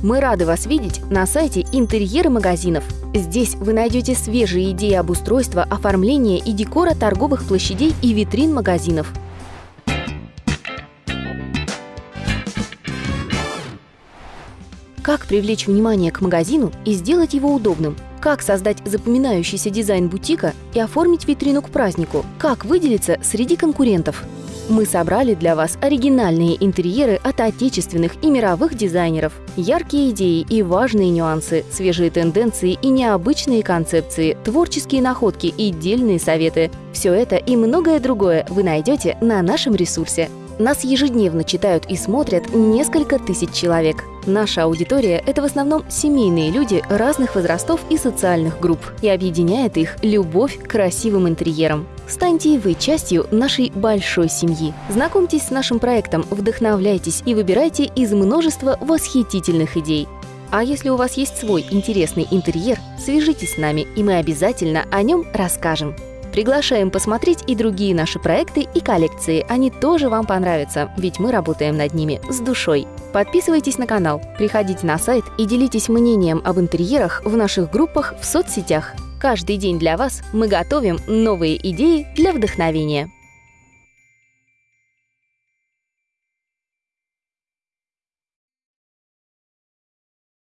Мы рады вас видеть на сайте интерьеры магазинов. Здесь вы найдете свежие идеи обустройства, оформления и декора торговых площадей и витрин магазинов. Как привлечь внимание к магазину и сделать его удобным? Как создать запоминающийся дизайн бутика и оформить витрину к празднику? Как выделиться среди конкурентов? Мы собрали для вас оригинальные интерьеры от отечественных и мировых дизайнеров. Яркие идеи и важные нюансы, свежие тенденции и необычные концепции, творческие находки и дельные советы. Все это и многое другое вы найдете на нашем ресурсе. Нас ежедневно читают и смотрят несколько тысяч человек. Наша аудитория – это в основном семейные люди разных возрастов и социальных групп, и объединяет их любовь к красивым интерьерам. Станьте и вы частью нашей большой семьи. Знакомьтесь с нашим проектом, вдохновляйтесь и выбирайте из множества восхитительных идей. А если у вас есть свой интересный интерьер, свяжитесь с нами, и мы обязательно о нем расскажем. Приглашаем посмотреть и другие наши проекты и коллекции. Они тоже вам понравятся, ведь мы работаем над ними с душой. Подписывайтесь на канал, приходите на сайт и делитесь мнением об интерьерах в наших группах в соцсетях. Каждый день для вас мы готовим новые идеи для вдохновения.